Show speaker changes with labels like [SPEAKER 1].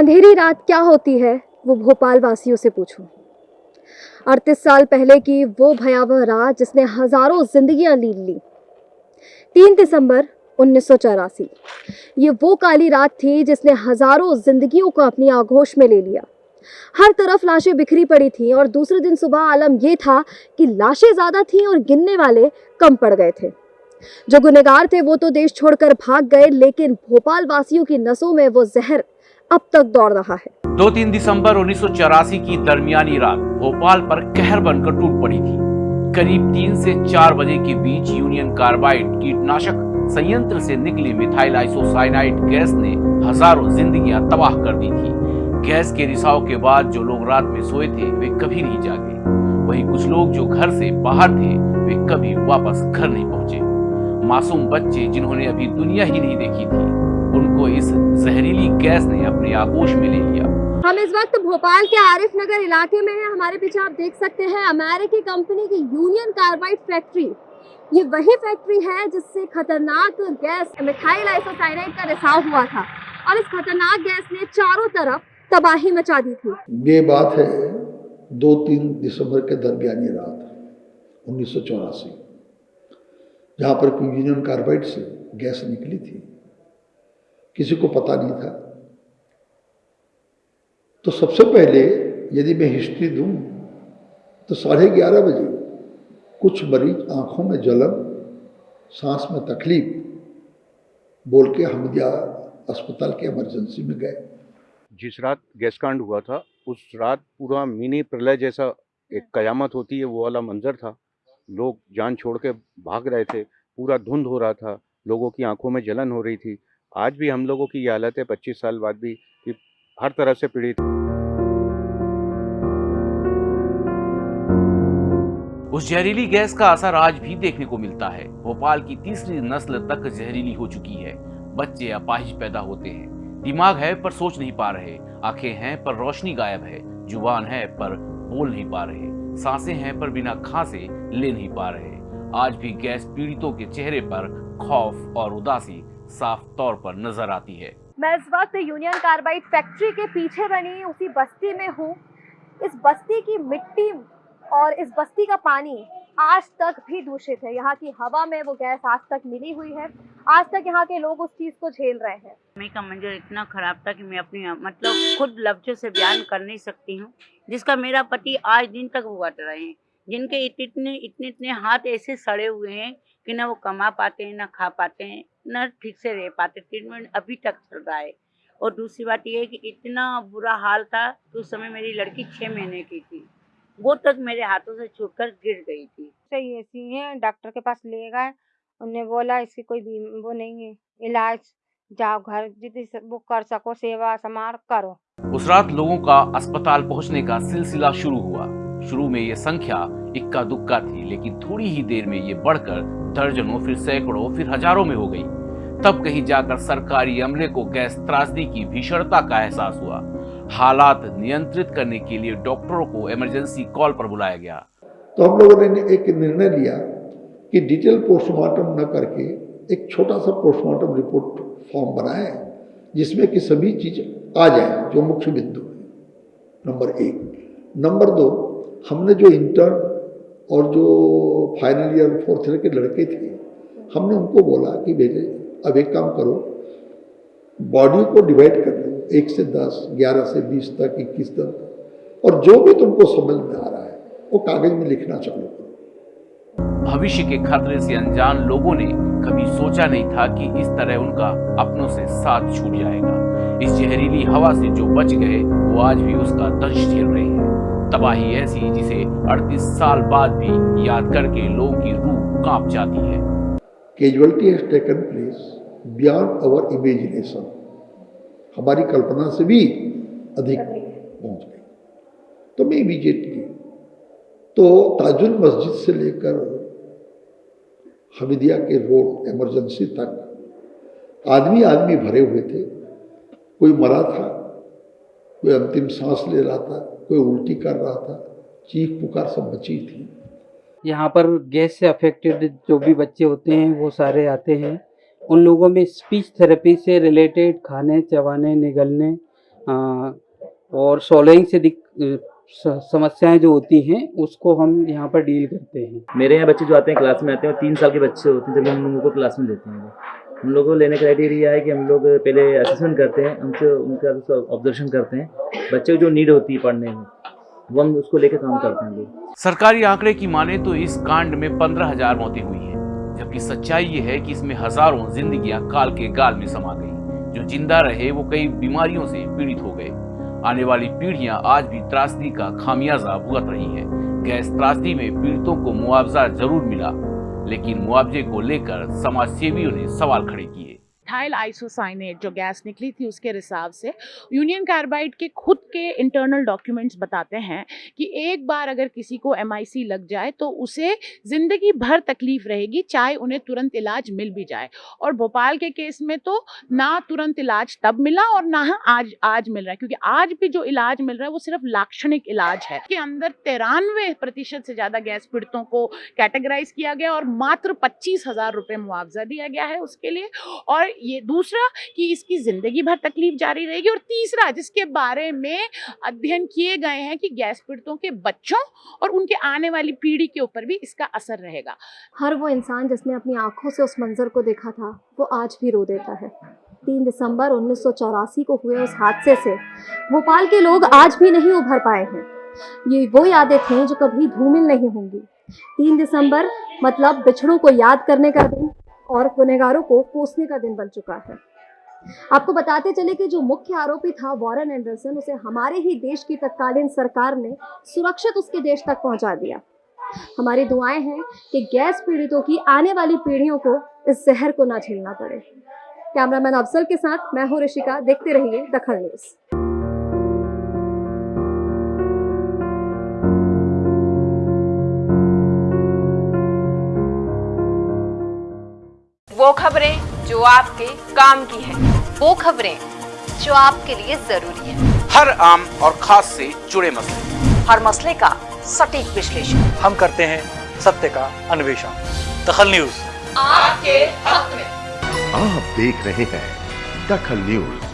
[SPEAKER 1] अंधेरी रात क्या होती है, वो भोपाल वासियों से पूछूँ। अड़तीस साल पहले की वो भयावह रात जिसने हज़ारों जिंदगियाँ लीन ली। तीन दिसंबर उन्नीस ये वो काली रात थी जिसने हज़ारों जिंदगियों को अपनी आगोश में ले लिया। हर तरफ़ लाशें बिखरी पड़ी थी और दूसरे दिन सुबह आलम यह था कि लाशें ज़्यादा थीं और गिनने वाले कम पड़ गए थे। जो गुनेगार थे वो तो देश छोड़कर भाग गए, लेकिन भोपाल वासियों की नसों में वो जहर अब तक दौड़ रहा है।
[SPEAKER 2] दो तीन दिसंबर उन्नीस सौ चौरासी की दरमियानी रात भोपाल पर कहर बनकर टूट पड़ी थी। करीब तीन से चार बजे के बीच यूनियन कार्बाइड कीटनाशक संयंत्र से निकली मिथाइल आइसोसाइनाइड गैस ने हज़ारों जिंदगियाँ तबाह कर दी थी। गैस के रिसाव के बाद जो लोग रात में सोए थे, वे कभी नहीं जागे। वहीं कुछ लोग जो घर से बाहर थे, वे कभी वापस घर नहीं पहुँचे। मासूम बच्चे जिन्होंने अभी दुनिया ही नहीं देखी थी। उनको इस जहरीली गैस ने अपने आगोश में ले लिया।
[SPEAKER 1] हम इस वक्त भोपाल के आरिफ नगर इलाके में हैं। हमारे पीछे आप देख सकते हैं अमेरिकी कंपनी की यूनियन कार्बाइड फैक्ट्री। ये वही फैक्ट्री है जिससे खतरनाक गैस मिथाइल आइसोसाइनाइड का रिसाव हुआ था और इस खतरनाक गैस ने चारों तरफ़ तबाही मचा दी थी।
[SPEAKER 3] ये बात है दो तीन दिसंबर के दरमियानी रात उन्नीस सौ चौरासी जहाँ पर यूनियन कार्बाइड से गैस निकली थी। किसी को पता नहीं था। तो सबसे पहले यदि मैं हिस्ट्री दूँ तो साढ़े ग्यारह बजे कुछ मरीज़ आँखों में जलन, सांस में तकलीफ़ बोल के हमिदिया अस्पताल के इमरजेंसी में गए।
[SPEAKER 4] जिस रात गैस कांड हुआ था, उस रात पूरा मिनी प्रलय जैसा एक कयामत होती है, वो वाला मंजर था। लोग जान छोड़ के भाग रहे थे, पूरा धुंध हो रहा था, लोगों की आँखों में जलन हो रही थी। आज भी हम लोगों की ये हालत है, पच्चीस साल बाद भी कि हर तरह से पीड़ित।
[SPEAKER 2] उस जहरीली गैस का असर आज भी देखने को मिलता है। भोपाल की तीसरी नस्ल तक जहरीली हो चुकी है। बच्चे अपाहिज पैदा होते हैं। दिमाग है पर सोच नहीं पा रहे। आँखें हैं पर रोशनी गायब है। ज़ुबान है पर बोल नहीं पा रहे। साँसें हैं पर बिना खांसे ले नहीं पा रहे। आज भी गैस पीड़ितों के चेहरे पर खौफ और उदासी साफ़ तौर पर नज़र आती है।
[SPEAKER 1] मैं इस वक्त यूनियन कार्बाइड फैक्ट्री के पीछे बनी उसी बस्ती में हूँ। इस बस्ती की मिट्टी और इस बस्ती का पानी आज तक भी दूषित है। यहाँ की हवा में वो गैस आज तक मिली हुई है। आज तक यहाँ के लोग उस चीज़ को झेल रहे हैं।
[SPEAKER 5] मैं का मंजर इतना खराब था कि मैं अपनी मतलब खुद लफ्जों से बयान कर नहीं सकती हूँ जिसका मेरा पति आज दिन तक भुगत रहे हैं। जिनके इतने इतने इतने हाथ ऐसे सड़े हुए हैं कि ना वो कमा पाते हैं ना खा पाते हैं ना ठीक से रह पाते ट्रीटमेंट अभी तक चल रहा है। और दूसरी बात ये है कि इतना बुरा हाल था तो उस समय मेरी लड़की छः महीने की थी। वो तक मेरे हाथों से छूटकर गिर गई थी।
[SPEAKER 6] सही ऐसी है डॉक्टर के पास ले गए। उन्हें बोला इसकी कोई वो नहीं है। इलाज जाओ घर जितनी वो कर सको सेवा समार करो।
[SPEAKER 2] उस रात लोगों का अस्पताल पहुँचने का सिलसिला शुरू हुआ। शुरू में ये संख्या इक्का दुक्का थी, लेकिन थोड़ी ही देर में ये बढ़कर दर्जनों, फिर सैकड़ों, फिर हज़ारों में हो गई। तब कहीं जाकर सरकारी अमले को गैस त्रासदी की भीषणता का एहसास हुआ। हालात नियंत्रित करने के लिए डॉक्टरों को इमरजेंसी कॉल पर बुलाया गया।
[SPEAKER 3] तो हम लोगों ने एक निर्णय लिया कि डिटेल पोस्टमार्टम न करके एक छोटा सा पोस्टमार्टम रिपोर्ट फॉर्म बनाए, जिसमें कि सभी चीज़ आ जाए, जो मुख्य बिंदु है। नंबर एक। नंबर दो, हमने जो इंटर्न और जो फाइनल ईयर फोर्थ ईयर के लड़के थे, हमने उनको बोला कि भेजे अब एक काम करो बॉडी को डिवाइड कर लो एक से दस, ग्यारह से बीस तक, इक्कीस तक, और जो भी तुमको समझ में आ रहा है, वो कागज़ में लिखना करो।
[SPEAKER 2] भविष्य के खतरे से अनजान लोगों ने कभी सोचा नहीं था कि इस तरह उनका अपनों से साथ छूट जाएगा। इस जहरीली हवा से जो बच गए, वो आज भी उसका दंश झेल रहे हैं। तबाही ऐसी जिसे 38 साल बाद भी याद करके लोगों की रूह काँप जाती है।
[SPEAKER 3] Casualty has taken place beyond our imagination हमारी कल्पना से भी अधिक पहुँच गई। तो मैं इमीजिएटली तो ताजुल मस्जिद से लेकर हमिदिया के रोड इमरजेंसी तक आदमी आदमी भरे हुए थे। कोई मरा था कोई अंतिम सांस ले रहा था कोई उल्टी कर रहा था चीख पुकार सब बची थी।
[SPEAKER 7] यहाँ पर गैस से अफेक्टेड जो भी बच्चे होते हैं वो सारे आते हैं। उन लोगों में स्पीच थेरेपी से रिलेटेड खाने चबाने निगलने आ, और सोलोइंग से दिक अ, समस्याएँ जो होती हैं उसको हम यहाँ पर डील करते हैं।
[SPEAKER 8] मेरे यहाँ बच्चे जो आते हैं क्लास में आते हैं तीन साल के बच्चे होते हैं जब हम उनको क्लास में लेते हैं। हम लोगों को लेने का क्राइटेरिया है कि हम लोग पहले असेसमेंट करते हैं उनसे उनका ऑब्जर्वेशन करते हैं। बच्चे को जो नीड होती है पढ़ने में, वो हम उसको लेकर काम करते हैं।
[SPEAKER 2] सरकारी आंकड़े की माने तो इस कांड में पंद्रह हज़ार मौतें हुई हैं, जबकि सच्चाई ये है कि इसमें हज़ारों जिंदगियाँ काल के गाल में समा गई। जो ज़िंदा रहे, वो कई बीमारियों से पीड़ित हो गए। आने वाली पीढ़ियाँ आज भी त्रासदी का खामियाजा भुगत रही है। गैस त्रासदी में पीड़ितों को मुआवजा ज़रूर मिला। लेकिन मुआवजे को लेकर समाज सेवियों ने सवाल खड़े किए।
[SPEAKER 9] मिथाइल आइसोसाइनेट जो गैस निकली थी उसके रिसाव से यूनियन कार्बाइड के खुद के इंटरनल डॉक्यूमेंट्स बताते हैं कि एक बार अगर किसी को एमआईसी लग जाए तो उसे ज़िंदगी भर तकलीफ़ रहेगी, चाहे उन्हें तुरंत इलाज मिल भी जाए। और भोपाल के केस में तो ना तुरंत इलाज तब मिला और ना आज आज मिल रहा है, क्योंकि आज भी जो इलाज मिल रहा है वो सिर्फ़ लाक्षणिक इलाज है। के अंदर तिरानवे प्रतिशत से ज़्यादा गैस पीड़ितों को कैटेगराइज किया गया और मात्र पच्चीस हज़ार रुपये मुआवजा दिया गया है उसके लिए। और ये दूसरा कि इसकी ज़िंदगी भर तकलीफ़ जारी रहेगी और तीसरा, जिसके बारे में अध्ययन किए गए हैं कि गैस पीड़ितों के बच्चों और उनके आने वाली पीढ़ी के ऊपर भी इसका असर रहेगा।
[SPEAKER 1] हर वो इंसान जिसने अपनी आँखों से उस मंजर को देखा था, वो आज भी रो देता है। तीन दिसंबर उन्नीस सौ चौरासी को हुए उस हादसे से, भोपाल के लोग आज भी नहीं उभर पाए हैं। ये वो यादें थीं जो कभी धूमिल नहीं होंगी। तीन दिसंबर मतलब बिछड़ों को याद करने का दिन और गुनहगारों को कोसने का दिन बन चुका है। आपको बताते चले कि जो मुख्य आरोपी था वॉरेन एंडरसन, उसे हमारे ही देश की तत्कालीन सरकार ने सुरक्षित उसके देश तक पहुँचा दिया। हमारी दुआएँ हैं कि गैस पीड़ितों की आने वाली पीढ़ियों को इस जहर को ना झेलना पड़े। कैमरामैन अफजल के साथ मैं हूँ ऋषिका, देखते रहिए दखल न्यूज़।
[SPEAKER 10] वो खबरें जो आपके काम की है। वो खबरें जो आपके लिए ज़रूरी है।
[SPEAKER 2] हर आम और खास से जुड़े मसले।
[SPEAKER 10] हर मसले का सटीक विश्लेषण।
[SPEAKER 11] हम करते हैं सत्य का अन्वेषण। दखल न्यूज़।
[SPEAKER 10] आपके हक में।
[SPEAKER 12] आप देख रहे हैं दखल न्यूज़।